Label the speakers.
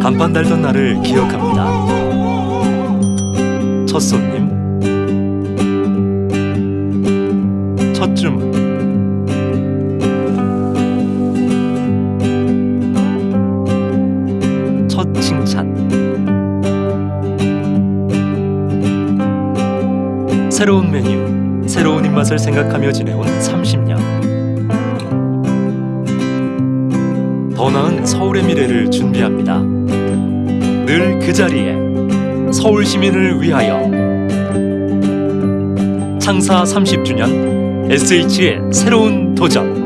Speaker 1: 간판 달던 날을 기억합니다. 첫 손님, 첫 주문, 첫 칭찬. 새로운 메뉴, 새로운 입맛을 생각하며 지내온 30년. 더 나은 서울의 미래를 준비합니다. 늘 그 자리에 서울 시민을 위하여 창사 30주년 SH의 새로운 도전